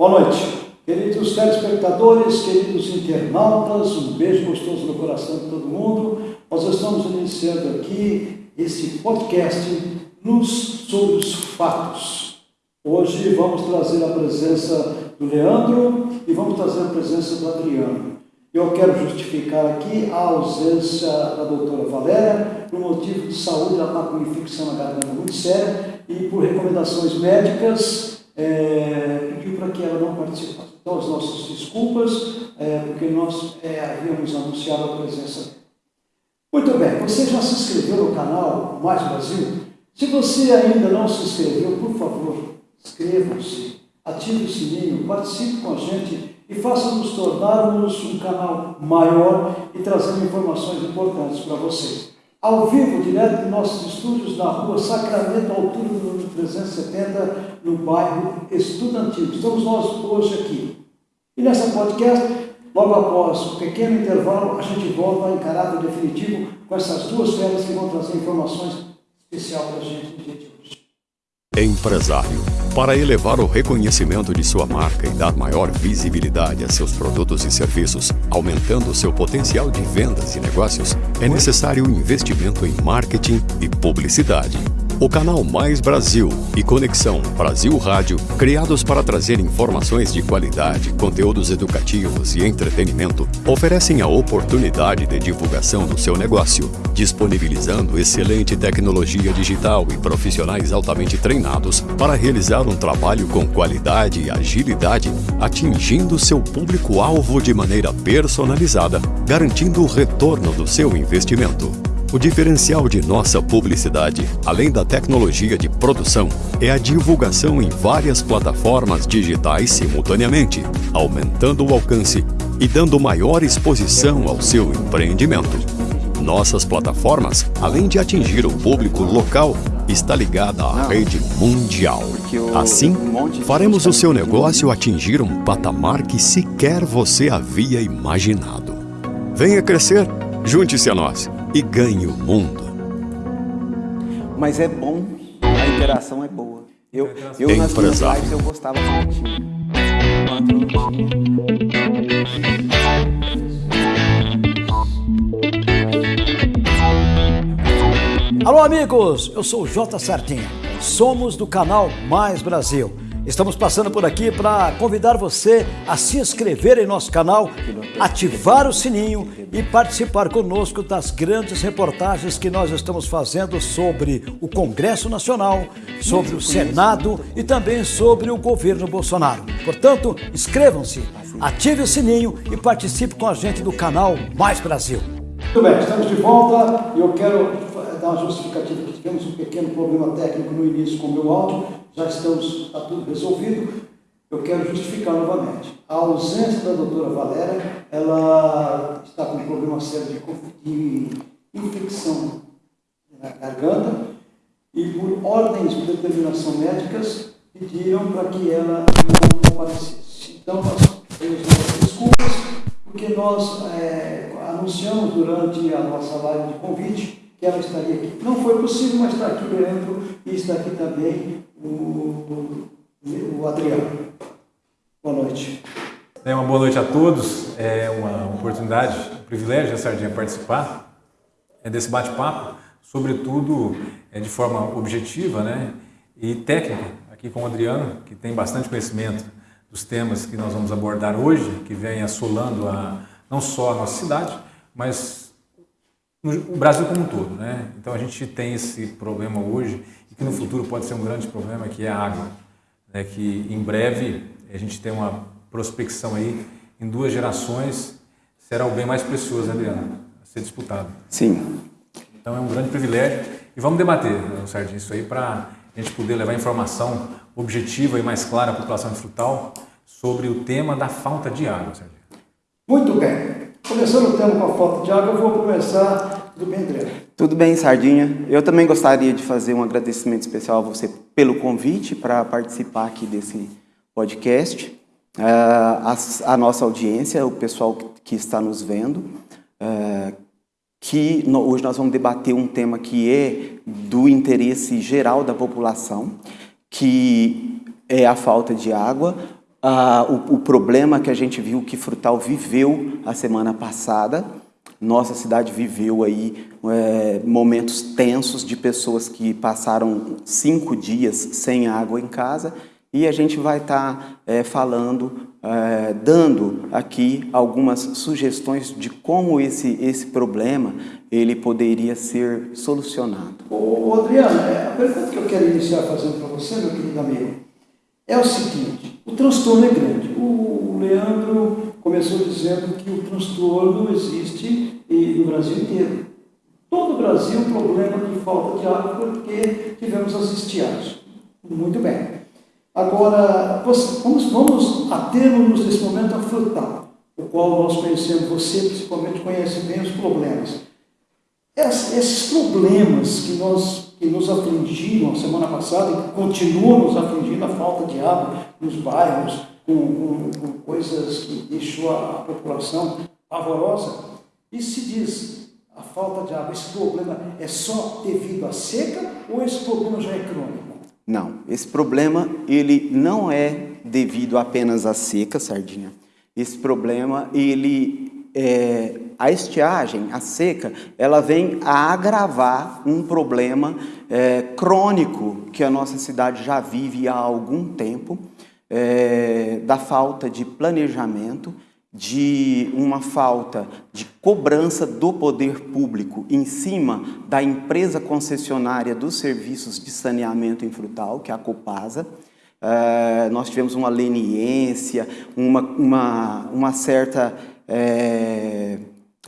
Boa noite, queridos telespectadores, queridos internautas, um beijo gostoso no coração de todo mundo. Nós estamos iniciando aqui esse podcast Luz sobre os Fatos. Hoje vamos trazer a presença do Leandro e vamos trazer a presença do Adriano. Eu quero justificar aqui a ausência da doutora Valéria, por motivo de saúde, ela está com infecção na garganta muito séria e por recomendações médicas é, pediu para que ela não participasse. Então, as nossas desculpas, é, porque nós é, havíamos anunciado a presença dela. Muito bem, você já se inscreveu no canal Mais Brasil? Se você ainda não se inscreveu, por favor, inscrevam-se, ative o sininho, participe com a gente e faça-nos tornarmos um canal maior e trazendo informações importantes para vocês. Ao vivo, direto de nossos estúdios na rua Sacramento, altura do número 370, no bairro Estudantil. Estamos nós hoje aqui. E nessa podcast, logo após um pequeno intervalo, a gente volta em caráter definitivo com essas duas férias que vão trazer informações especiais para a gente no dia de hoje. Empresário. Para elevar o reconhecimento de sua marca e dar maior visibilidade a seus produtos e serviços, aumentando seu potencial de vendas e negócios, é necessário investimento em marketing e publicidade. O canal Mais Brasil e Conexão Brasil Rádio, criados para trazer informações de qualidade, conteúdos educativos e entretenimento, oferecem a oportunidade de divulgação do seu negócio, disponibilizando excelente tecnologia digital e profissionais altamente treinados para realizar um trabalho com qualidade e agilidade, atingindo seu público-alvo de maneira personalizada, garantindo o retorno do seu investimento. O diferencial de nossa publicidade, além da tecnologia de produção, é a divulgação em várias plataformas digitais simultaneamente, aumentando o alcance e dando maior exposição ao seu empreendimento. Nossas plataformas, além de atingir o público local, está ligada à rede mundial. Assim, faremos o seu negócio atingir um patamar que sequer você havia imaginado. Venha crescer, junte-se a nós e ganhe o mundo. Mas é bom, a interação é boa. Eu, eu nas minhas lives eu gostava certinho. Alô amigos, eu sou o J Sartinha. Somos do canal Mais Brasil. Estamos passando por aqui para convidar você a se inscrever em nosso canal, ativar o sininho e participar conosco das grandes reportagens que nós estamos fazendo sobre o Congresso Nacional, sobre o Senado e também sobre o governo Bolsonaro. Portanto, inscrevam-se, ative o sininho e participe com a gente do canal Mais Brasil. Muito bem, estamos de volta e eu quero dar uma justificativa tivemos um pequeno problema técnico no início com o meu áudio, já estamos, está tudo resolvido. Eu quero justificar novamente. A ausência da doutora Valéria, ela está com um problema sério de, infecção na garganta e por ordens de determinação médicas pediram para que ela não comparecesse. Então, nós temos desculpas, porque nós é, anunciamos durante a nossa live de convite que ela estaria aqui. Não foi possível, mas está aqui dentro e está aqui também o, o Adriano. Boa noite. É uma boa noite a todos. É uma oportunidade, um privilégio, a Sardinha, participar é desse bate-papo, sobretudo é, de forma objetiva né, e técnica, aqui com o Adriano, que tem bastante conhecimento dos temas que nós vamos abordar hoje, que vem assolando a, não só a nossa cidade, mas no Brasil como um todo, né? Então a gente tem esse problema hoje e que no futuro pode ser um grande problema que é a água, né? Que em breve a gente tem uma prospecção aí em duas gerações será o bem mais precioso, né, Adriana, a ser disputado. Sim. Então é um grande privilégio e vamos debater, né, isso aí para a gente poder levar informação objetiva e mais clara à população de Frutal sobre o tema da falta de água, Sardinha. Muito bem. Começando o tema com a falta de água, eu vou começar. Tudo bem, André? Tudo bem, Sardinha. Eu também gostaria de fazer um agradecimento especial a você pelo convite para participar aqui desse podcast. Uh, a, a, nossa audiência, o pessoal que está nos vendo, uh, que no, hoje nós vamos debater um tema que é do interesse geral da população, que é a falta de água, ah, o, o problema que a gente viu que Frutal viveu a semana passada. Nossa cidade viveu aí é, momentos tensos de pessoas que passaram cinco dias sem água em casa e a gente vai estar tá, é, falando, é, dando aqui algumas sugestões de como esse, esse problema ele poderia ser solucionado. Ô, Adriano, é, a pergunta que eu quero iniciar fazendo para você, meu querido amigo, é o seguinte, o transtorno é grande. O Leandro começou dizendo que o transtorno existe no Brasil inteiro. Todo o Brasil, problema de falta de água porque tivemos as estiagens. Muito bem. Agora, vamos, vamos atermos nesse momento a frutal, o qual nós conhecemos, você principalmente conhece bem os problemas. Esses problemas que, nós, que nos afligiram a semana passada e que continuam nos afligindo, a falta de água nos bairros, com, com, com coisas que deixou a população pavorosa, e se diz a falta de água, esse problema é só devido à seca ou esse problema já é crônico? Não, esse problema ele não é devido apenas à seca, sardinha. Esse problema ele é, a estiagem, a seca, ela vem a agravar um problema é, crônico que a nossa cidade já vive há algum tempo, é, da falta de planejamento de uma falta de cobrança do poder público em cima da empresa concessionária dos serviços de saneamento em frutal, que é a Copasa. É, nós tivemos uma leniência, uma, uma, uma certa, é,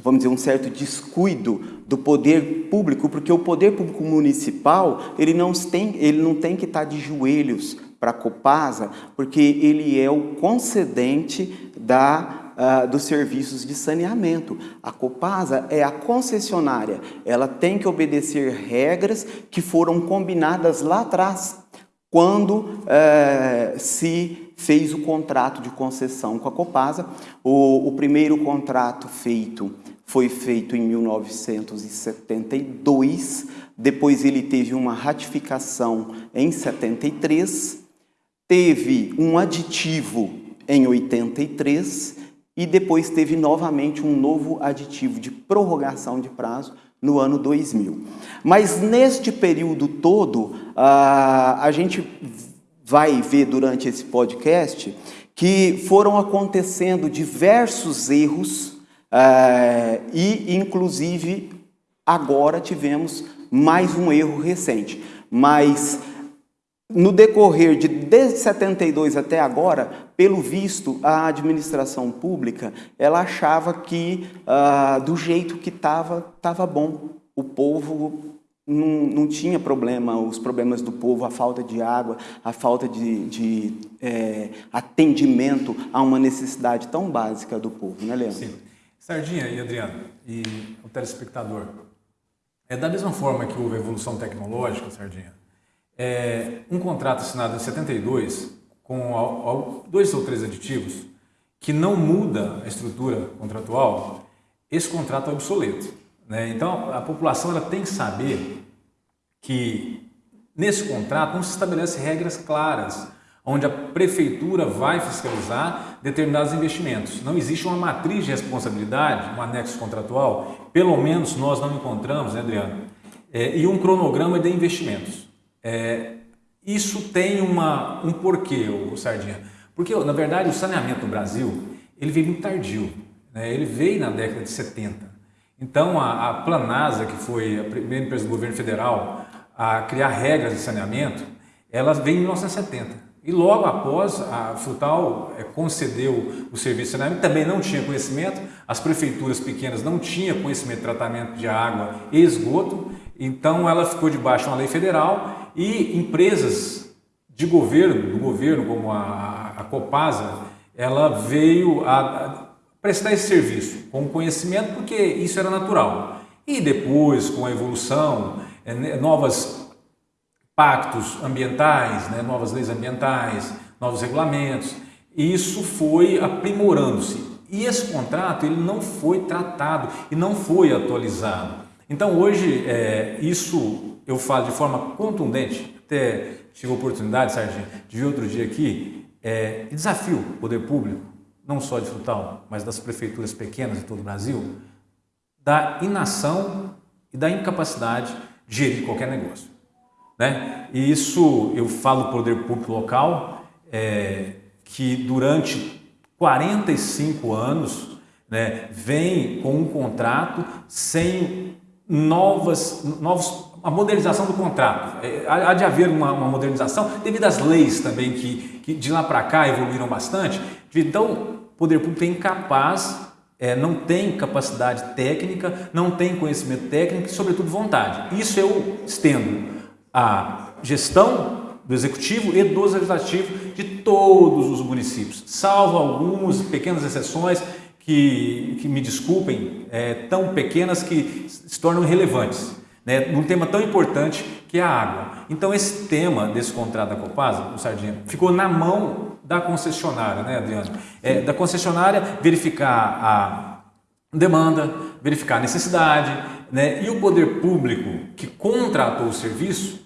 vamos dizer, um certo descuido do poder público, porque o poder público municipal, ele não tem, ele não tem que estar de joelhos para a Copasa, porque ele é o concedente da uh, dos serviços de saneamento. A Copasa é a concessionária, ela tem que obedecer regras que foram combinadas lá atrás, quando uh, se fez o contrato de concessão com a Copasa. O, o primeiro contrato feito foi feito em 1972, depois ele teve uma ratificação em 73, teve um aditivo em 83 e depois teve novamente um novo aditivo de prorrogação de prazo no ano 2000. Mas neste período todo, a gente vai ver durante esse podcast que foram acontecendo diversos erros e, inclusive, agora tivemos mais um erro recente. Mas no decorrer de desde 72 até agora, pelo visto, a administração pública ela achava que ah, do jeito que estava, estava bom. O povo não, não, tinha problema, os problemas do povo, a falta de água, a falta de, de é, atendimento a uma necessidade tão básica do povo, né, Leandro? Sim. Sardinha e Adriano, e o telespectador, é da mesma forma que houve a evolução tecnológica, Sardinha, é, um contrato assinado em 72 com dois ou três aditivos que não muda a estrutura contratual, esse contrato é obsoleto. Né? Então, a população ela tem que saber que nesse contrato não se estabelece regras claras, onde a prefeitura vai fiscalizar determinados investimentos. Não existe uma matriz de responsabilidade, um anexo contratual, pelo menos nós não encontramos, né, Adriano? É, e um cronograma de investimentos. É, isso tem uma, um porquê, o Sardinha. Porque, na verdade, o saneamento no Brasil, ele veio muito tardio. Né? Ele veio na década de 70. Então, a, a Planasa, que foi a primeira empresa do governo federal a criar regras de saneamento, ela veio em 1970. E logo após, a Frutal é, concedeu o serviço de saneamento, também não tinha conhecimento, as prefeituras pequenas não tinham conhecimento de tratamento de água e esgoto, então ela ficou debaixo de uma lei federal e empresas de governo, do governo, como a, a Copasa, ela veio a, a prestar esse serviço com conhecimento, porque isso era natural. E depois, com a evolução, é, né, novos pactos ambientais, né, novas leis ambientais, novos regulamentos, isso foi aprimorando-se. E esse contrato ele não foi tratado e não foi atualizado. Então hoje é, isso eu falo de forma contundente, até tive a oportunidade, Sargento, de ver outro dia aqui, é, desafio o poder público, não só de Frutal, mas das prefeituras pequenas de todo o Brasil, da inação e da incapacidade de gerir qualquer negócio. Né? E isso eu falo poder público local, é, que durante 45 anos né, vem com um contrato sem novas, novos, a modernização do contrato. É, há de haver uma, uma modernização devido às leis também que, que de lá para cá evoluíram bastante. Então, o poder público é incapaz, é, não tem capacidade técnica, não tem conhecimento técnico e, sobretudo, vontade. Isso eu estendo a gestão do executivo e do legislativo de todos os municípios, salvo algumas pequenas exceções que, que me desculpem, é, tão pequenas que se tornam irrelevantes, né, num tema tão importante que é a água. Então esse tema desse contrato da Copasa, o Sardinha, ficou na mão da concessionária, né, Adriano? É, da concessionária verificar a demanda, verificar a necessidade, né, e o poder público que contratou o serviço,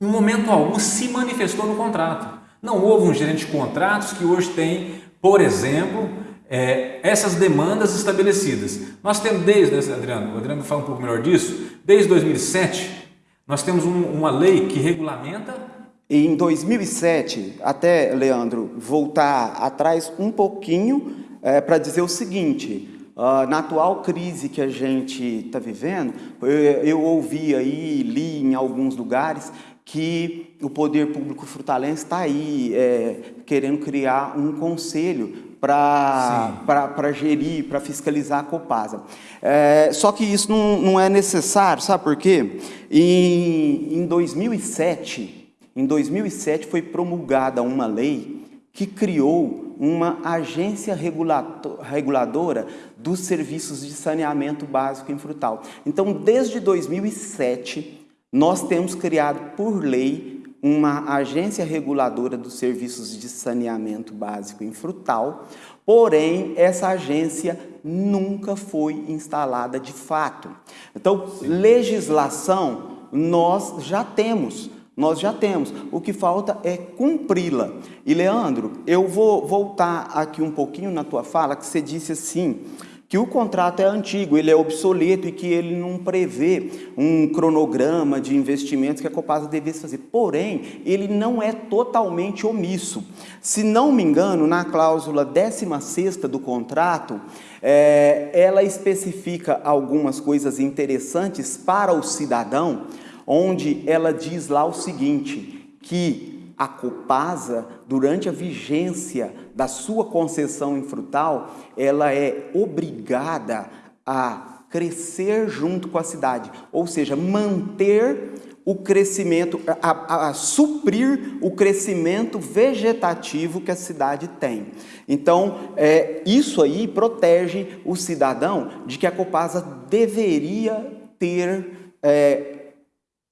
em momento algum se manifestou no contrato. Não houve um gerente de contratos que hoje tem, por exemplo, é, essas demandas estabelecidas. Nós temos desde, né, Adriano, o Adriano fala um pouco melhor disso, desde 2007, nós temos um, uma lei que regulamenta... Em 2007, até, Leandro, voltar atrás um pouquinho é, para dizer o seguinte, Uh, na atual crise que a gente está vivendo, eu, eu, ouvi aí, li em alguns lugares, que o poder público frutalense está aí é, querendo criar um conselho para gerir, para fiscalizar a Copasa. É, só que isso não, não é necessário, sabe por quê? Em, em 2007, em 2007 foi promulgada uma lei que criou uma agência reguladora dos serviços de saneamento básico em frutal. Então, desde 2007, nós temos criado por lei uma agência reguladora dos serviços de saneamento básico em Frutal, porém essa agência nunca foi instalada de fato. Então, Sim. legislação nós já temos, nós já temos. O que falta é cumpri-la. E Leandro, eu vou voltar aqui um pouquinho na tua fala, que você disse assim, que o contrato é antigo, ele é obsoleto e que ele não prevê um cronograma de investimentos que a Copasa devesse fazer. Porém, ele não é totalmente omisso. Se não me engano, na cláusula 16 do contrato, é, ela especifica algumas coisas interessantes para o cidadão, onde ela diz lá o seguinte, que a Copasa, durante a vigência da sua concessão em frutal, ela é obrigada a crescer junto com a cidade, ou seja, manter o crescimento, a, a, a, suprir o crescimento vegetativo que a cidade tem. Então, é, isso aí protege o cidadão de que a Copasa deveria ter é,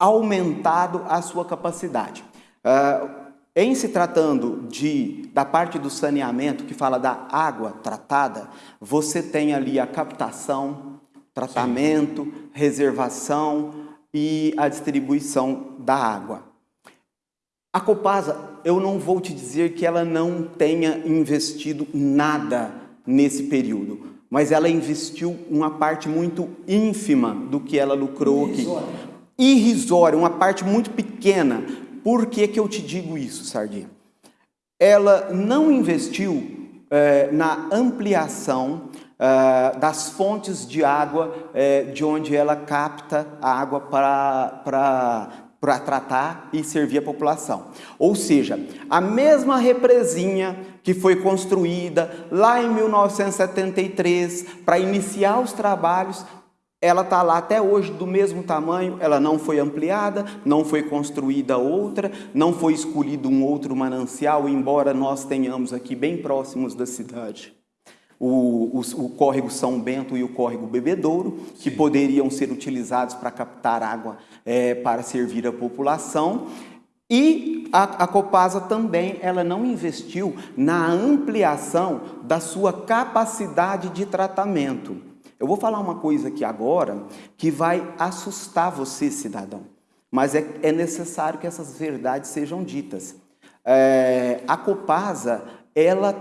aumentado a sua capacidade. Uh, em se tratando de, da parte do saneamento, que fala da água tratada, você tem ali a captação, tratamento, Sim. reservação e a distribuição da água. A Copasa, eu não vou te dizer que ela não tenha investido nada nesse período, mas ela investiu uma parte muito ínfima do que ela lucrou aqui. Irrisória, uma parte muito pequena, por que, que eu te digo isso, Sardinha? Ela não investiu é, na ampliação é, das fontes de água é, de onde ela capta a água para para tratar e servir a população. Ou seja, a mesma represinha que foi construída lá em 1973 para iniciar os trabalhos ela está lá até hoje do mesmo tamanho, ela não foi ampliada, não foi construída outra, não foi escolhido um outro manancial, embora nós tenhamos aqui bem próximos da cidade o, o, o córrego São Bento e o córrego Bebedouro, Sim. que poderiam ser utilizados para captar água é, para servir a população. E a, a, Copasa também ela não investiu na ampliação da sua capacidade de tratamento. Eu vou falar uma coisa aqui agora que vai assustar você, cidadão, mas é, é necessário que essas verdades sejam ditas. É, a Copasa, ela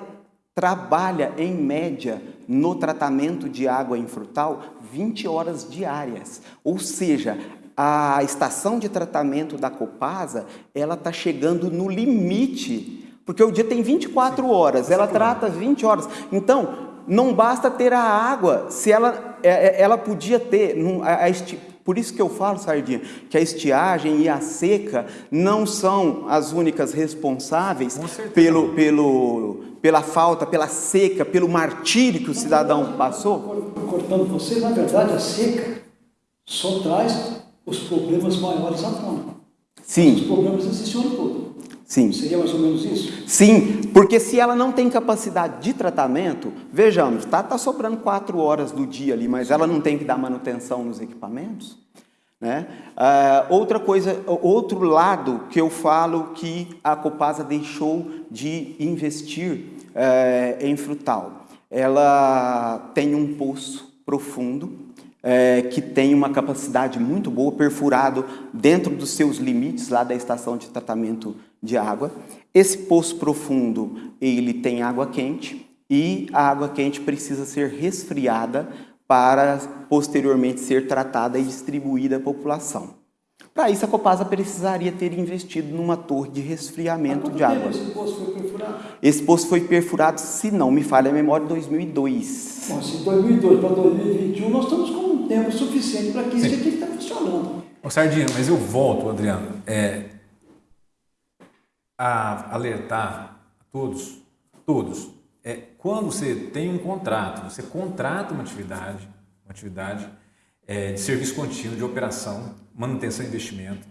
trabalha em média no tratamento de água em frutal 20 horas diárias. Ou seja, a estação de tratamento da Copasa, ela está chegando no limite, porque o dia tem 24 horas, ela trata 20 horas. Então, não basta ter a água, se ela, é, é, ela podia ter, a, a, por isso que eu falo, Sardinha, que a estiagem e a seca não são as únicas responsáveis pelo, pelo, pela falta, pela seca, pelo martírio que o cidadão passou. Cortando você, na verdade, a seca só traz os problemas maiores à tona. Sim. Os problemas existem o ano todo. Sim. Seria mais ou menos isso? Sim, porque se ela não tem capacidade de tratamento, vejamos, está tá sobrando quatro horas do dia ali, mas ela não tem que dar manutenção nos equipamentos? Né? Uh, outra coisa, outro lado que eu falo que a Copasa deixou de investir uh, em frutal. Ela tem um poço profundo, é, que tem uma capacidade muito boa, perfurado dentro dos seus limites lá da estação de tratamento de água. Esse poço profundo, ele tem água quente e a água quente precisa ser resfriada para posteriormente ser tratada e distribuída à população. Para isso, a Copasa precisaria ter investido numa torre de resfriamento de água. Esse poço foi perfurado? Esse poço foi perfurado, se não me falha a memória, em 2002. Bom, se 2002 para 2021, nós estamos com um tempo suficiente para que isso aqui está funcionando. Ô, Sardinha, mas eu volto, Adriano, é, a alertar todos, todos, é, quando você tem um contrato, você contrata uma atividade, uma atividade é, de serviço contínuo, de operação, manutenção e investimento,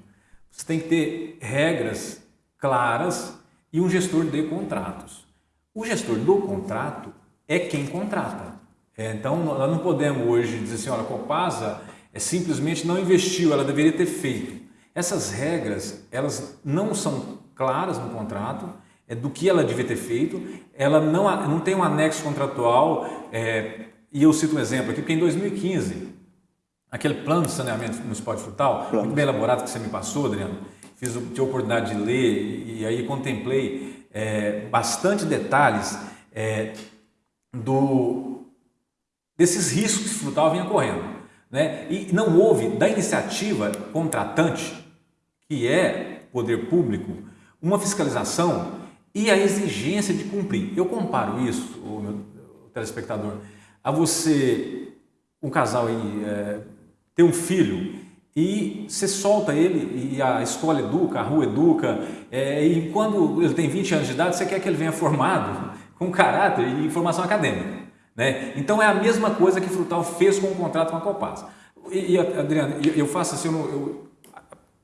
você tem que ter regras claras e um gestor de contratos. O gestor do contrato é quem contrata. É, então, nós não podemos hoje dizer assim, olha, a Copasa é, simplesmente não investiu, ela deveria ter feito. Essas regras, elas não são claras no contrato, é do que ela devia ter feito, ela não, não tem um anexo contratual, é, e eu cito um exemplo aqui, porque em 2015, aquele plano de saneamento municipal de frutal, plano. muito bem elaborado que você me passou, Adriano, fiz, tive a oportunidade de ler e, e aí contemplei é, bastante detalhes é, do, desses riscos que o frutal vinha correndo. Né? E não houve da iniciativa contratante, que é poder público, uma fiscalização e a exigência de cumprir. Eu comparo isso, o meu telespectador, a você, um casal aí, é, ter um filho e você solta ele e a escola educa, a rua educa, é, e quando ele tem 20 anos de idade, você quer que ele venha formado com caráter e formação acadêmica. Né? Então é a mesma coisa que Frutal fez com o contrato com a Copasa. E, e Adriano, eu faço assim, eu, eu,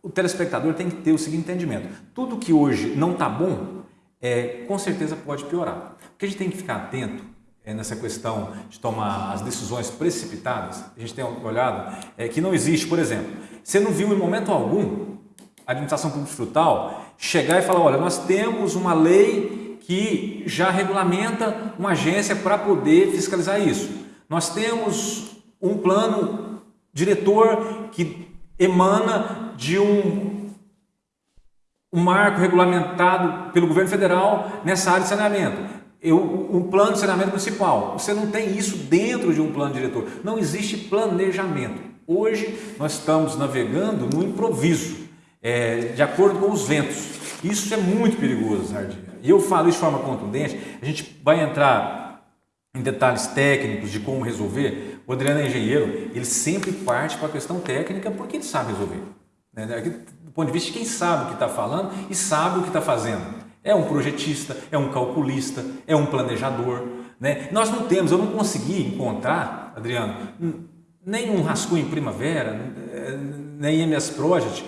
o telespectador tem que ter o seguinte entendimento. Tudo que hoje não está bom, é, com certeza pode piorar. O que a gente tem que ficar atento é, nessa questão de tomar as decisões precipitadas, a gente tem olhado é, que não existe, por exemplo, você não viu em momento algum a administração pública frutal chegar e falar, olha, nós temos uma lei que já regulamenta uma agência para poder fiscalizar isso. Nós temos um plano diretor que emana de um um marco regulamentado pelo governo federal nessa área de saneamento. Eu, um plano de saneamento municipal. Você não tem isso dentro de um plano diretor. Não existe planejamento. Hoje nós estamos navegando no improviso, é, de acordo com os ventos. Isso é muito perigoso, Sardinha. E eu falo isso de forma contundente. A gente vai entrar em detalhes técnicos de como resolver. O Adriano é engenheiro, ele sempre parte para a questão técnica porque ele sabe resolver. Né? Do ponto de vista de quem sabe o que está falando e sabe o que está fazendo. É um projetista, é um calculista, é um planejador. Né? Nós não temos, eu não consegui encontrar, Adriano, nem um rascunho em primavera, nem MS Project,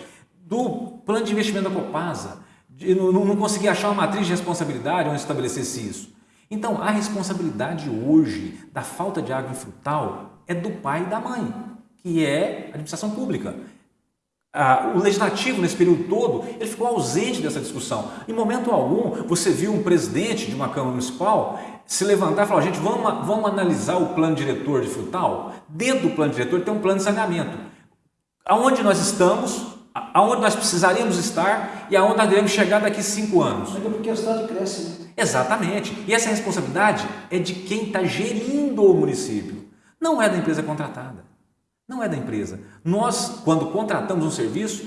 do plano de investimento da Copasa. Eu não, não consegui achar uma matriz de responsabilidade onde estabelecesse isso. Então, a responsabilidade hoje da falta de água frutal é do pai e da mãe, que é a administração pública. Ah, o legislativo, nesse período todo, ele ficou ausente dessa discussão. Em momento algum, você viu um presidente de uma Câmara Municipal se levantar e falar, gente, vamos, vamos analisar o plano diretor de frutal? Dentro do plano diretor tem um plano de saneamento. Aonde nós estamos, aonde nós precisaríamos estar e aonde nós devemos chegar daqui a cinco anos. É porque a cidade cresce, né? Exatamente. E essa responsabilidade é de quem está gerindo o município. Não é da empresa contratada. Não é da empresa. Nós, quando contratamos um serviço,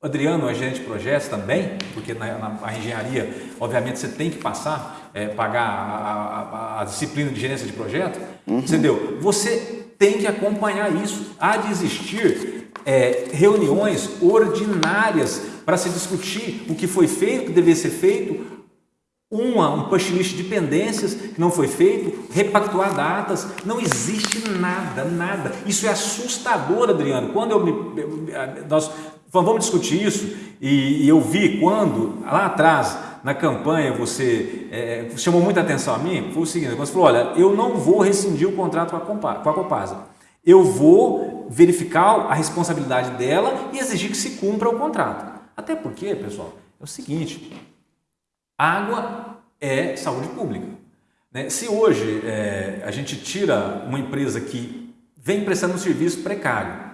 Adriano é gerente de projetos também, porque na, na engenharia, obviamente, você tem que passar, é, pagar a, a, a, disciplina de gerência de projeto, uhum. entendeu? Você tem que acompanhar isso. Há de existir é, reuniões ordinárias para se discutir o que foi feito, o que deveria ser feito, uma, um punch list de pendências que não foi feito, repactuar datas, não existe nada, nada. Isso é assustador, Adriano. Quando eu me, nós vamos discutir isso e, e eu vi quando lá atrás na campanha você é, chamou muita atenção a mim, foi o seguinte, você falou, olha, eu não vou rescindir o contrato com a, Compa, com a Copasa, eu vou verificar a responsabilidade dela e exigir que se cumpra o contrato. Até porque, pessoal, é o seguinte, Água é saúde pública. Né? Se hoje é, a gente tira uma empresa que vem prestando um serviço precário,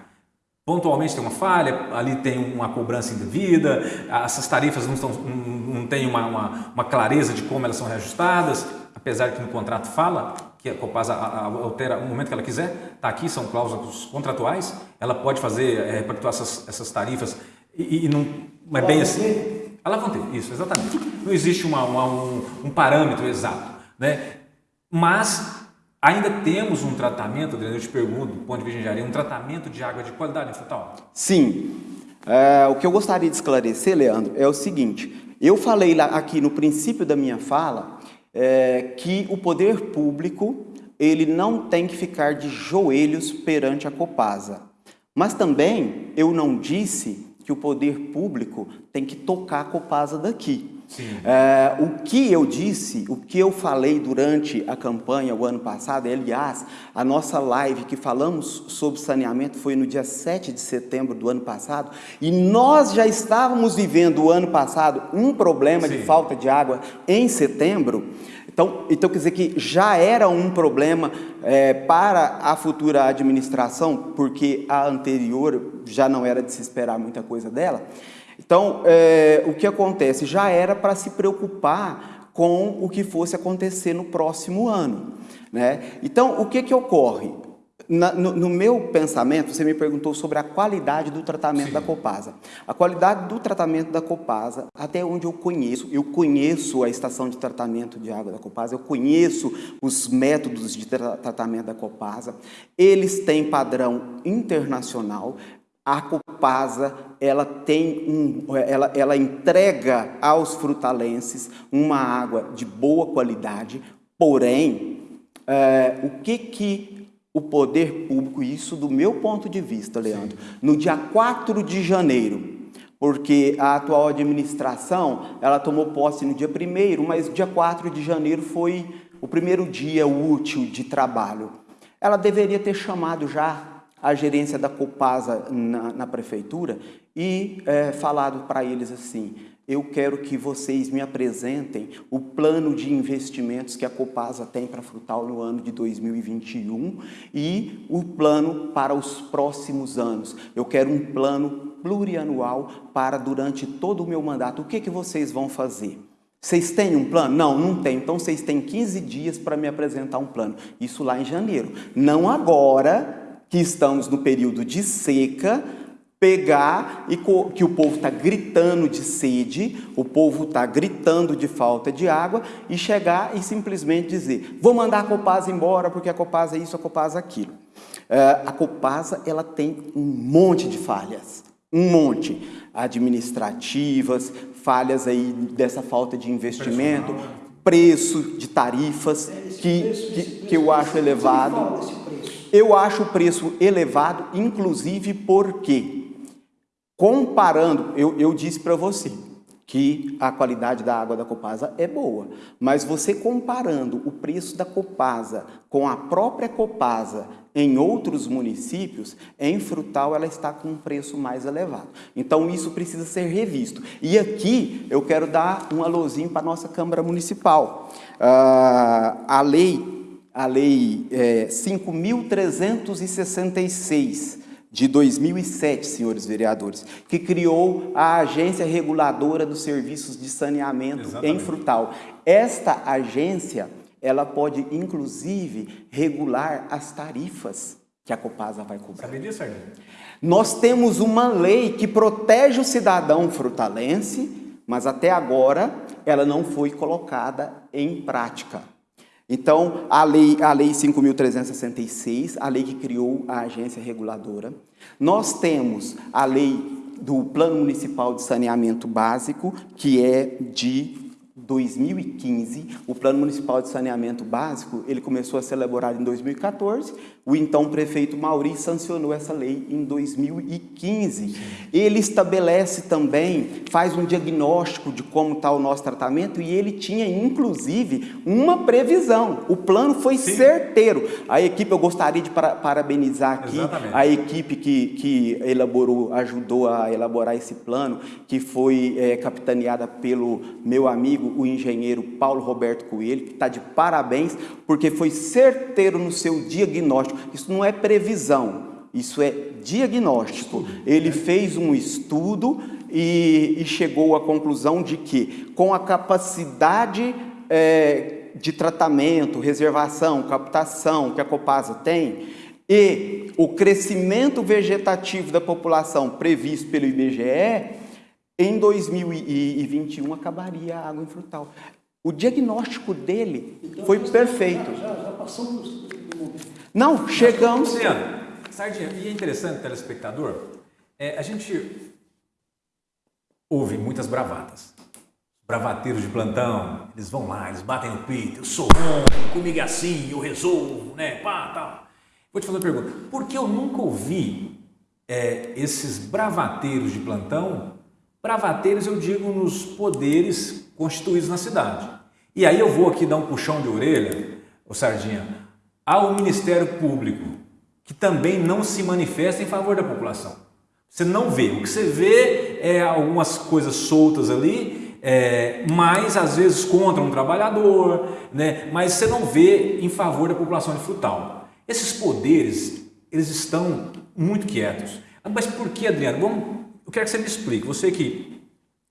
pontualmente tem uma falha, ali tem uma cobrança indevida, essas tarifas não, estão, não, não têm uma, uma, uma, clareza de como elas são reajustadas, apesar que no contrato fala que a Copasa altera no momento que ela quiser, está aqui, são cláusulas contratuais, ela pode fazer, é, essas, essas tarifas e, e não é bem assim. Ter, isso, exatamente. Não existe uma, uma, um, um, parâmetro exato. Né? Mas ainda temos um tratamento, Adriano, eu te pergunto, do ponto de vista de engenharia, um tratamento de água de qualidade Frutal? Sim. É, o que eu gostaria de esclarecer, Leandro, é o seguinte. Eu falei lá, aqui no princípio da minha fala é, que o poder público ele não tem que ficar de joelhos perante a Copasa. Mas também eu não disse que o poder público tem que tocar a Copasa daqui. É, o que eu disse, o que eu falei durante a campanha o ano passado, aliás, a nossa live que falamos sobre saneamento foi no dia 7 de setembro do ano passado, e nós já estávamos vivendo o ano passado um problema Sim. de falta de água em setembro, então, então, quer dizer que já era um problema é, para a futura administração, porque a anterior já não era de se esperar muita coisa dela. Então, é, o que acontece? Já era para se preocupar com o que fosse acontecer no próximo ano. Né? Então, o que, que ocorre? Na, no, no, meu pensamento, você me perguntou sobre a qualidade do tratamento Sim. da Copasa. A qualidade do tratamento da Copasa, até onde eu conheço, eu conheço a estação de tratamento de água da Copasa, eu conheço os métodos de tra tratamento da Copasa, eles têm padrão internacional, a Copasa ela tem um, ela, ela entrega aos frutalenses uma água de boa qualidade, porém, é, o que que o poder público, isso do meu ponto de vista, Leandro, Sim. no dia 4 de janeiro, porque a atual administração, ela tomou posse no dia 1 mas dia 4 de janeiro foi o primeiro dia útil de trabalho. Ela deveria ter chamado já a gerência da Copasa na, na prefeitura e é, falado para eles assim, eu quero que vocês me apresentem o plano de investimentos que a Copasa tem para Frutal no ano de 2021 e o plano para os próximos anos. Eu quero um plano plurianual para durante todo o meu mandato. O que, que vocês vão fazer? Vocês têm um plano? Não, não tem. Então vocês têm 15 dias para me apresentar um plano. Isso lá em janeiro. Não agora que estamos no período de seca, pegar e que o povo está gritando de sede, o povo está gritando de falta de água e chegar e simplesmente dizer, vou mandar a Copasa embora porque a Copasa é isso, a Copasa é aquilo. É, a Copasa ela tem um monte de falhas, um monte, administrativas, falhas aí dessa falta de investimento, preço de tarifas que, que, que eu acho elevado. Eu acho o preço elevado, inclusive porque Comparando, eu, eu disse para você que a qualidade da água da Copasa é boa, mas você comparando o preço da Copasa com a própria Copasa em outros municípios, em Frutal ela está com um preço mais elevado. Então isso precisa ser revisto. E aqui eu quero dar um alôzinho para a nossa Câmara Municipal. Uh, a lei, a lei é, 5.366 de 2007, senhores vereadores, que criou a Agência Reguladora dos Serviços de Saneamento Exatamente. em Frutal. Esta agência, ela pode inclusive regular as tarifas que a Copasa vai cobrar. Sabia disso, Arlindo? Nós temos uma lei que protege o cidadão frutalense, mas até agora ela não foi colocada em prática. Então, a lei, a lei 5.366, a lei que criou a agência reguladora. Nós temos a lei do Plano Municipal de Saneamento Básico, que é de 2015, o Plano Municipal de Saneamento Básico, ele começou a ser elaborado em 2014, o então prefeito Mauri sancionou essa lei em 2015. Ele estabelece também, faz um diagnóstico de como está o nosso tratamento e ele tinha, inclusive, uma previsão. O plano foi Sim. certeiro. A equipe, eu gostaria de parabenizar aqui Exatamente. a equipe que, que elaborou, ajudou a elaborar esse plano, que foi é, capitaneada pelo meu amigo, o engenheiro Paulo Roberto Coelho, que está de parabéns, porque foi certeiro no seu diagnóstico. Isso não é previsão, isso é diagnóstico. Ele fez um estudo e, e chegou à conclusão de que, com a capacidade é, de tratamento, reservação, captação que a Copasa tem, e o crescimento vegetativo da população previsto pelo IBGE, em 2021 acabaria a água em frutal. O diagnóstico dele então, foi perfeito. Já, já, passamos. Não, chegamos. Luciano, Sardinha, e é interessante, telespectador, é, a gente ouve muitas bravatas. Bravateiros de plantão, eles vão lá, eles batem no peito, eu sou bom, comigo é assim, eu resolvo, né, pá, tal. Vou te fazer uma pergunta, por que eu nunca ouvi é, esses bravateiros de plantão Bravateiros eu digo nos poderes constituídos na cidade. E aí eu vou aqui dar um puxão de orelha, o Sardinha, ao Ministério Público, que também não se manifesta em favor da população. Você não vê. O que você vê é algumas coisas soltas ali, é, mas às vezes contra um trabalhador, né? mas você não vê em favor da população de Frutal. Esses poderes, eles estão muito quietos. Mas por que, Adriano? Vamos eu quero que você me explique, você que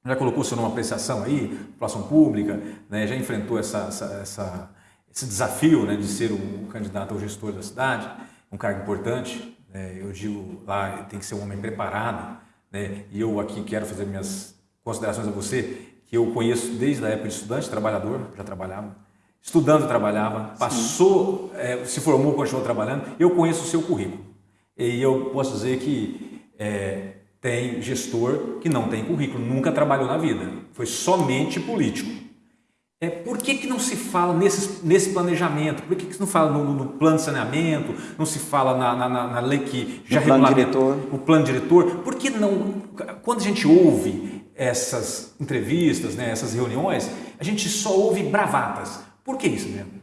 já colocou seu nome apreciação aí, população pública, né, já enfrentou essa, essa, essa, esse desafio né, de ser o, candidato ao gestor da cidade, um cargo importante, né, eu digo lá, tem que ser um homem preparado, né, e eu aqui quero fazer minhas considerações a você, que eu conheço desde a época de estudante, trabalhador, já trabalhava, estudando trabalhava, passou, é, se formou, continuou trabalhando, eu conheço o seu currículo. E eu posso dizer que é, tem gestor que não tem currículo, nunca trabalhou na vida, foi somente político. É, por que, que não se fala nesse, nesse planejamento? Por que, que não fala no, no plano de saneamento? Não se fala na, na, na lei que já regulamenta o plano diretor? Por que não, quando a gente ouve essas entrevistas, né, essas reuniões, a gente só ouve bravatas? Por que isso mesmo?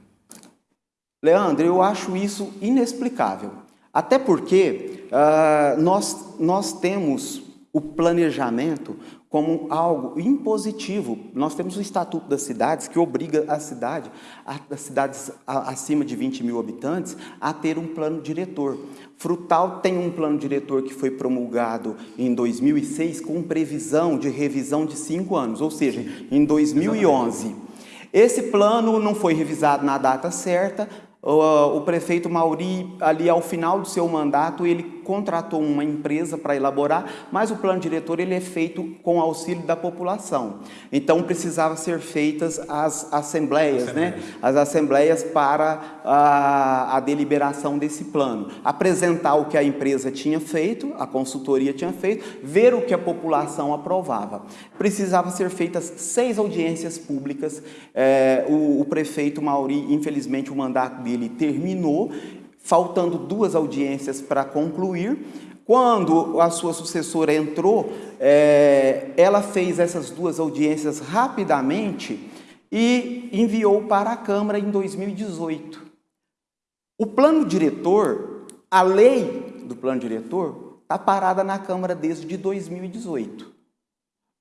Leandro, eu acho isso inexplicável. Até porque uh, nós, nós temos o planejamento como algo impositivo. Nós temos o Estatuto das Cidades que obriga a cidade, as cidades acima de 20 mil habitantes, a ter um plano diretor. Frutal tem um plano diretor que foi promulgado em 2006 com previsão de revisão de cinco anos, ou seja, em 2011. Esse plano não foi revisado na data certa, o prefeito Mauri, ali ao final do seu mandato, ele contratou uma empresa para elaborar, mas o plano diretor ele é feito com auxílio da população. Então precisava ser feitas as assembleias, né? As assembleias para a, a deliberação desse plano. Apresentar o que a empresa tinha feito, a consultoria tinha feito, ver o que a população aprovava. Precisava ser feitas seis audiências públicas. É, o, o prefeito Mauri, infelizmente, o mandato dele terminou faltando duas audiências para concluir. Quando a sua sucessora entrou, é, ela fez essas duas audiências rapidamente e enviou para a Câmara em 2018. O plano diretor, a lei do plano diretor, está parada na Câmara desde 2018.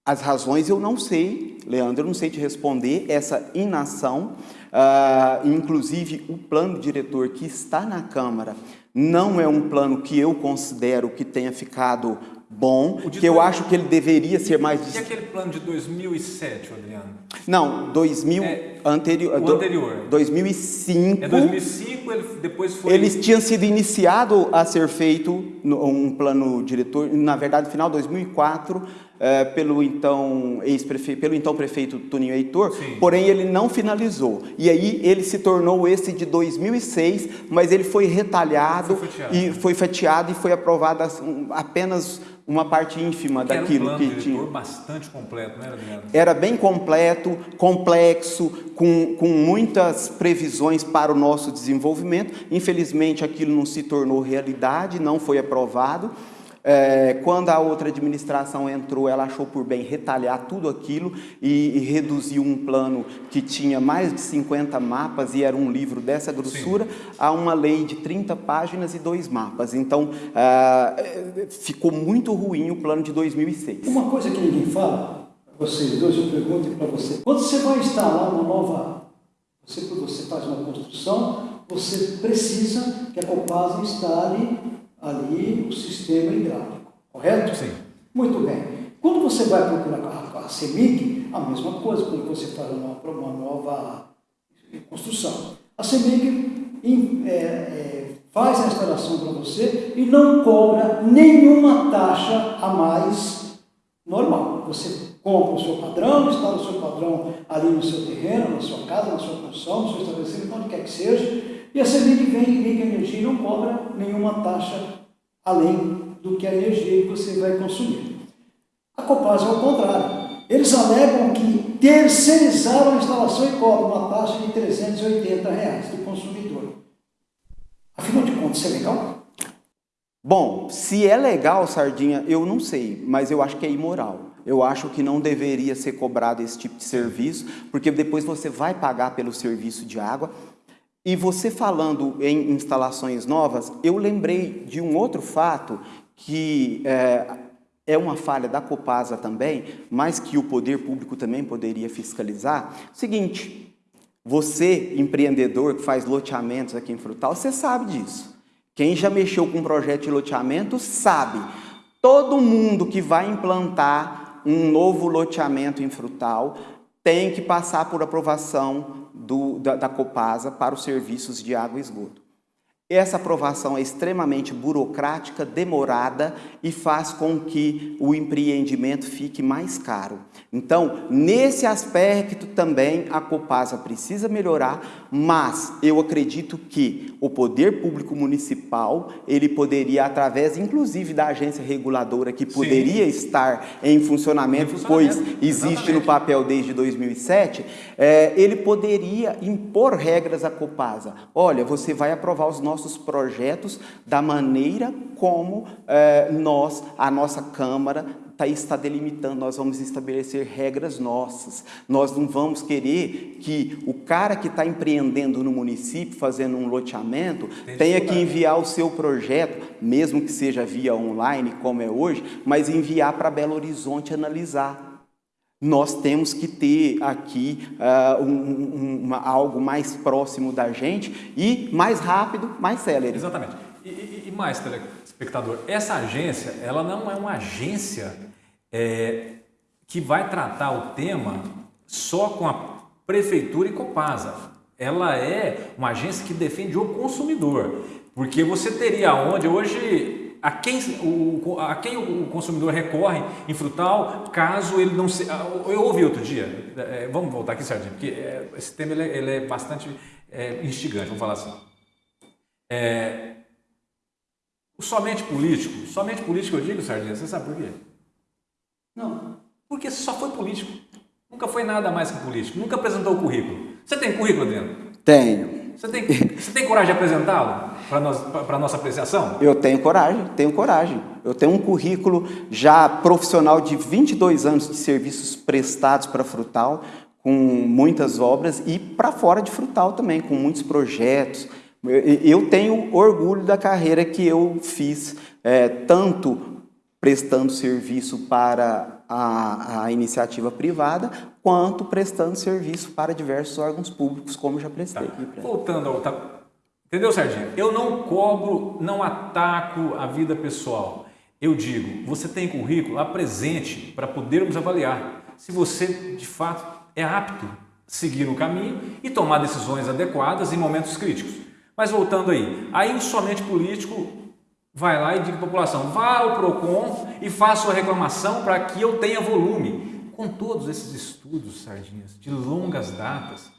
As razões eu não sei, Leandro, eu não sei te responder essa inação, uh, inclusive o plano diretor que está na Câmara não é um plano que eu considero que tenha ficado bom, que eu acho que ele deveria ser mais... E aquele plano de 2007, Adriano? Não, 2000... É, anterior, o anterior. 2005... É 2005, ele depois foi... Eles tinham sido iniciado a ser feito um plano diretor, na verdade, final de 2004, é, pelo então ex-prefeito, pelo então prefeito Toninho Heitor, Sim. porém ele não finalizou. E aí ele se tornou esse de 2006, mas ele foi retalhado foi e foi fatiado e foi aprovado apenas uma parte ínfima que daquilo era um que tinha. bastante completo, não era, Adriano? Era bem completo, complexo, com, com muitas previsões para o nosso desenvolvimento. Infelizmente, aquilo não se tornou realidade, não foi aprovado. É, quando a outra administração entrou, ela achou por bem retalhar tudo aquilo e, e reduziu um plano que tinha mais de 50 mapas e era um livro dessa grossura Sim. a uma lei de 30 páginas e dois mapas. Então, é, ficou muito ruim o plano de 2006. Uma coisa que ninguém fala, vocês dois, eu pergunto para você. Quando você vai instalar uma nova, você, você faz uma construção, você precisa que a Copasa instale ali o sistema hidráulico, correto? Sim. Muito bem. Quando você vai procurar a, a CEMIG, a mesma coisa, quando você faz uma, uma nova construção. A CEMIG é, é, faz a instalação para você e não cobra nenhuma taxa a mais normal. Você compra o seu padrão, instala o seu padrão ali no seu terreno, na sua casa, na sua construção, no seu estabelecimento, onde quer que seja, e a CEMIG vem e liga a energia e não cobra nenhuma taxa além do que a energia que você vai consumir. A Copasa é o contrário. Eles alegam que terceirizaram a instalação e cobram uma taxa de 380 reais do consumidor. Afinal de contas, isso é legal? Bom, se é legal, Sardinha, eu não sei, mas eu acho que é imoral. Eu acho que não deveria ser cobrado esse tipo de serviço, porque depois você vai pagar pelo serviço de água, e você falando em instalações novas, eu lembrei de um outro fato que é, é uma falha da Copasa também, mas que o poder público também poderia fiscalizar. Seguinte, você, empreendedor que faz loteamentos aqui em Frutal, você sabe disso. Quem já mexeu com um projeto de loteamento sabe. Todo mundo que vai implantar um novo loteamento em Frutal tem que passar por aprovação do, da, da Copasa para os serviços de água e esgoto. Essa aprovação é extremamente burocrática, demorada e faz com que o empreendimento fique mais caro. Então, nesse aspecto também a Copasa precisa melhorar, mas eu acredito que o poder público municipal, ele poderia, através inclusive da agência reguladora que poderia Sim. estar em funcionamento, em funcionamento, pois existe exatamente. no papel desde 2007, é, ele poderia impor regras à Copasa. Olha, você vai aprovar os nossos nossos projetos da maneira como é, nós, a nossa Câmara, tá, está delimitando, nós vamos estabelecer regras nossas. Nós não vamos querer que o cara que está empreendendo no município, fazendo um loteamento, tenha que enviar o seu projeto, mesmo que seja via online, como é hoje, mas enviar para Belo Horizonte analisar nós temos que ter aqui uh, um, uma, algo mais próximo da gente e mais rápido, mais célere. Exatamente. E, e, e mais, telespectador, essa agência, ela não é uma agência é, que vai tratar o tema só com a Prefeitura e Copasa. Ela é uma agência que defende o consumidor. Porque você teria onde hoje a quem o, a quem o consumidor recorre em frutal caso ele não se... Ah, eu ouvi outro dia, é, vamos voltar aqui, Sardinha, porque é, esse tema ele é, ele é bastante é, instigante, vamos falar assim. É, somente político, somente político eu digo, Sardinha, você sabe por quê? Não. Porque só foi político. Nunca foi nada mais que político. Nunca apresentou o currículo. Você tem currículo dentro? Tenho. Você tem, você tem coragem de apresentá-lo para a nossa apreciação? Eu tenho coragem, tenho coragem. Eu tenho um currículo já profissional de 22 anos de serviços prestados para Frutal, com muitas obras e para fora de Frutal também, com muitos projetos. Eu tenho orgulho da carreira que eu fiz, é, tanto prestando serviço para a, a, iniciativa privada, quanto prestando serviço para diversos órgãos públicos, como já prestei. Tá. Voltando ao... Tá, Entendeu, Sardinha? Eu não cobro, não ataco a vida pessoal. Eu digo, você tem currículo, apresente para podermos avaliar se você de fato é apto a seguir o caminho e tomar decisões adequadas em momentos críticos. Mas voltando aí, aí o somente político vai lá e diz à população, vá ao PROCON e faça a reclamação para que eu tenha volume. Com todos esses estudos, Sardinhas, de longas datas,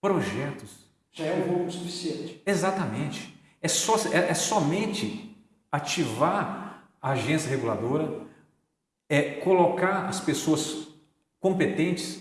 projetos, já é um volume suficiente. Exatamente. É, só, é, é somente ativar a agência reguladora, é colocar as pessoas competentes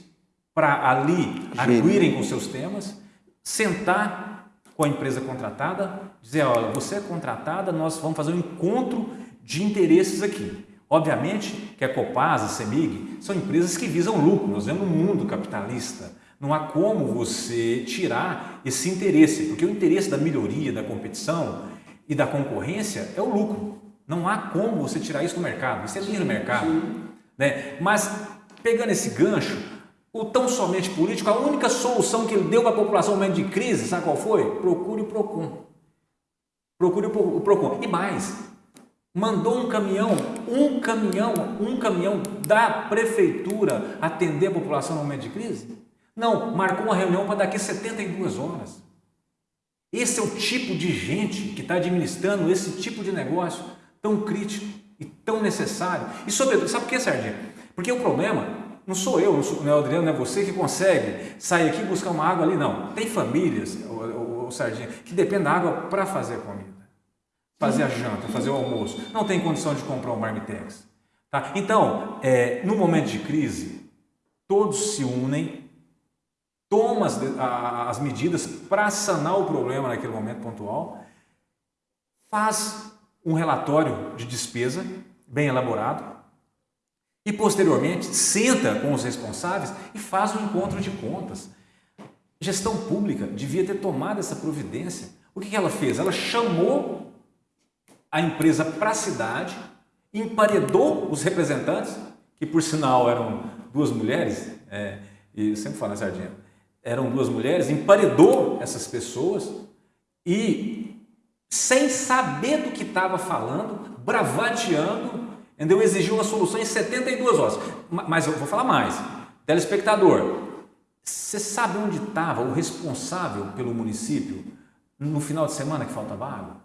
para ali arguirem com seus temas, sentar com a empresa contratada, dizer, olha, você é contratada, nós vamos fazer um encontro de interesses aqui. Obviamente que a Copasa, a CEMIG, são empresas que visam lucro, nós vemos um mundo capitalista, não há como você tirar esse interesse, porque o interesse da melhoria, da competição e da concorrência é o lucro. Não há como você tirar isso do mercado, isso é do mercado. Né? Mas, pegando esse gancho, o tão somente político, a única solução que ele deu para a população no momento de crise, sabe qual foi? Procure o PROCON. Procure o PROCON. E mais, mandou um caminhão, um caminhão, um caminhão da prefeitura atender a população no momento de crise? Não, marcou uma reunião para daqui 72 horas. Esse é o tipo de gente que está administrando esse tipo de negócio tão crítico e tão necessário. E sobretudo, sabe por que, Sardinha? Porque o problema não sou eu, não, sou, não é o Adriano, não é você que consegue sair aqui e buscar uma água ali, não. Tem famílias, o, o, Sardinha, que dependem da água para fazer comida, fazer a janta, fazer o almoço. Não tem condição de comprar um marmitex. Tá? Então, é, no momento de crise, todos se unem toma as, as medidas para sanar o problema naquele momento pontual, faz um relatório de despesa bem elaborado e posteriormente senta com os responsáveis e faz um encontro de contas. Gestão pública devia ter tomado essa providência. O que ela fez? Ela chamou a empresa para a cidade, emparedou os representantes, que por sinal eram duas mulheres, é, e sempre falo na sardinha, eram duas mulheres, emparedou essas pessoas e, sem saber do que estava falando, bravateando, entendeu? exigiu uma solução em 72 horas. Mas eu vou falar mais. Telespectador, você sabe onde estava o responsável pelo município no final de semana que faltava água?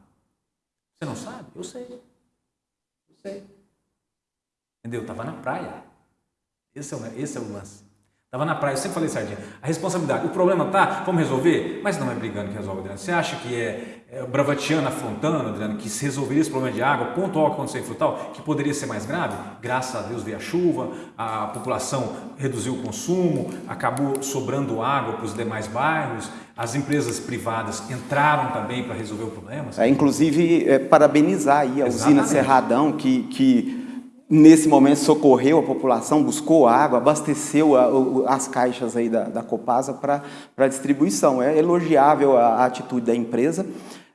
Você não sabe? Eu sei. Eu sei. Entendeu? Estava na praia. Esse é o, esse é o lance. Estava na praia, eu sempre falei, Sardinha, a responsabilidade, o problema tá, vamos resolver? Mas não é brigando que resolve, Adriano. Você acha que é, é Bravatiana afrontando, Adriano, que se resolveria esse problema de água, pontual que aconteceu em Frutal, que poderia ser mais grave? Graças a Deus veio a chuva, a população reduziu o consumo, acabou sobrando água para os demais bairros, as empresas privadas entraram também para resolver o problema. É, inclusive, é, parabenizar aí a Exatamente. usina Cerradão, que, que nesse momento socorreu a população, buscou água, abasteceu a, as caixas aí da, da Copasa para distribuição. É elogiável a, a atitude da empresa.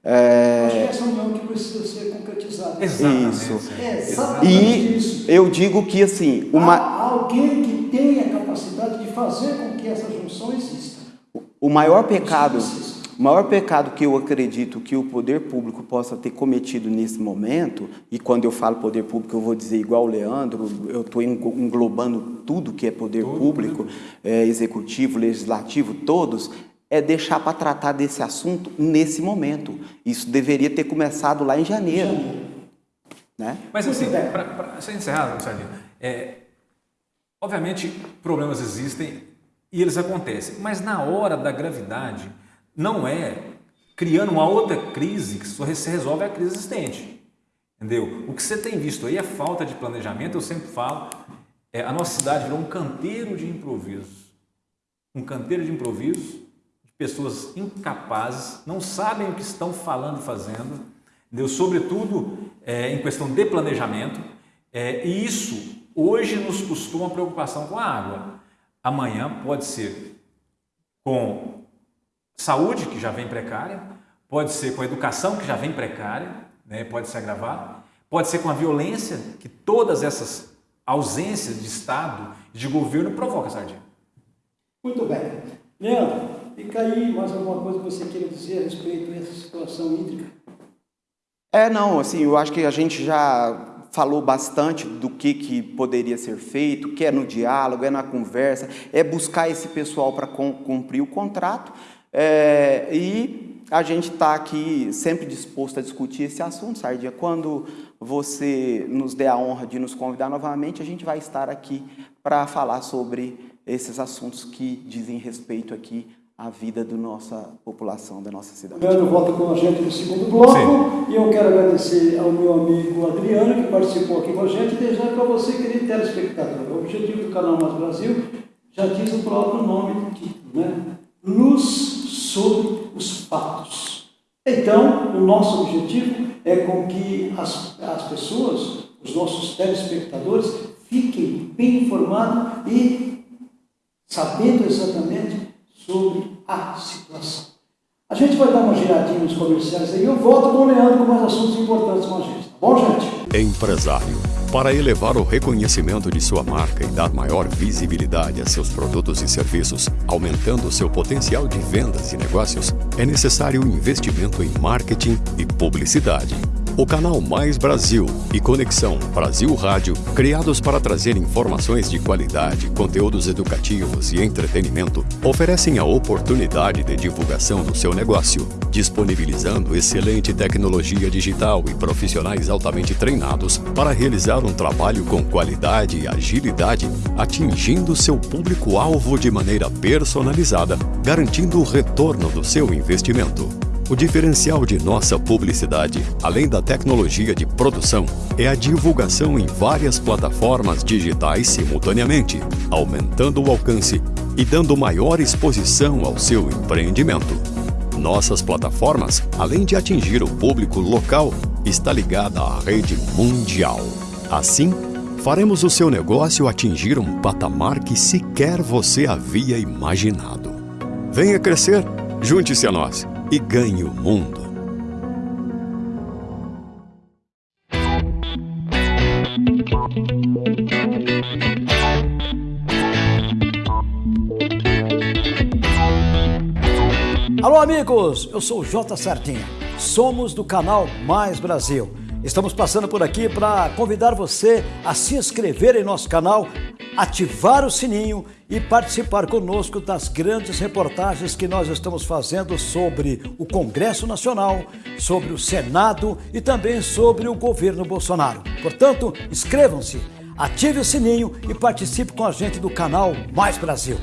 É... Acho que essa união que precisa ser concretizada. Exatamente. Isso. É exatamente e isso. eu digo que assim, uma... Há alguém que tenha capacidade de fazer com que essa junção exista. O maior pecado o maior pecado que eu acredito que o poder público possa ter cometido nesse momento, e quando eu falo poder público eu vou dizer igual o Leandro, eu estou englobando tudo que é poder tudo, público, é, executivo, legislativo, todos, é deixar para tratar desse assunto nesse momento. Isso deveria ter começado lá em janeiro. janeiro. Né? Mas assim, para encerrar, Sardinha, é, obviamente problemas existem e eles acontecem, mas na hora da gravidade não é criando uma outra crise que só se resolve a crise existente. Entendeu? O que você tem visto aí é falta de planejamento, eu sempre falo, é, a nossa cidade virou um canteiro de improvisos. Um canteiro de improvisos, de pessoas incapazes, não sabem o que estão falando e fazendo, entendeu? sobretudo é, em questão de planejamento, é, e isso hoje nos custou uma preocupação com a água. Amanhã pode ser com saúde, que já vem precária, pode ser com a educação, que já vem precária, né, pode se agravar, pode ser com a violência, que todas essas ausências de Estado e de governo provocam, Sardinha. Muito bem. Leandro, Fica aí mais alguma coisa que você queira dizer a respeito dessa situação hídrica? É, não, assim, eu acho que a gente já falou bastante do que, que poderia ser feito, que é no diálogo, é na conversa, é buscar esse pessoal para cumprir o contrato é, e a gente está aqui sempre disposto a discutir esse assunto, Sardinha. Quando você nos der a honra de nos convidar novamente, a gente vai estar aqui para falar sobre esses assuntos que dizem respeito aqui a vida da nossa população, da nossa cidade. O Leandro volta com a gente no segundo bloco Sim. e eu quero agradecer ao meu amigo Adriano que participou aqui com a gente e desejar para você, querido telespectador. O objetivo do canal Mais Brasil já diz o próprio nome do título, né? Luz sobre os fatos. Então, o nosso objetivo é com que as, as pessoas, os nossos telespectadores, fiquem bem informados e sabendo exatamente sobre a situação. A gente vai dar uma giradinha nos comerciais aí, eu volto com o Leandro com mais assuntos importantes com a gente, bom, gente? Empresário. Para elevar o reconhecimento de sua marca e dar maior visibilidade a seus produtos e serviços, aumentando seu potencial de vendas e negócios, é necessário investimento em marketing e publicidade. O canal Mais Brasil e Conexão Brasil Rádio, criados para trazer informações de qualidade, conteúdos educativos e entretenimento, oferecem a oportunidade de divulgação do seu negócio, disponibilizando excelente tecnologia digital e profissionais altamente treinados para realizar um trabalho com qualidade e agilidade, atingindo seu público-alvo de maneira personalizada, garantindo o retorno do seu investimento. O diferencial de nossa publicidade, além da tecnologia de produção, é a divulgação em várias plataformas digitais simultaneamente, aumentando o alcance e dando maior exposição ao seu empreendimento. Nossas plataformas, além de atingir o público local, está ligada à rede mundial. Assim, faremos o seu negócio atingir um patamar que sequer você havia imaginado. Venha crescer, junte-se a nós e ganhe o mundo. Alô, amigos! Eu sou o J Sardinha. Somos do canal Mais Brasil. Estamos passando por aqui para convidar você a se inscrever em nosso canal, ativar o sininho e participar conosco das grandes reportagens que nós estamos fazendo sobre o Congresso Nacional, sobre o Senado e também sobre o governo Bolsonaro. Portanto, inscrevam-se, ative o sininho e participe com a gente do canal Mais Brasil.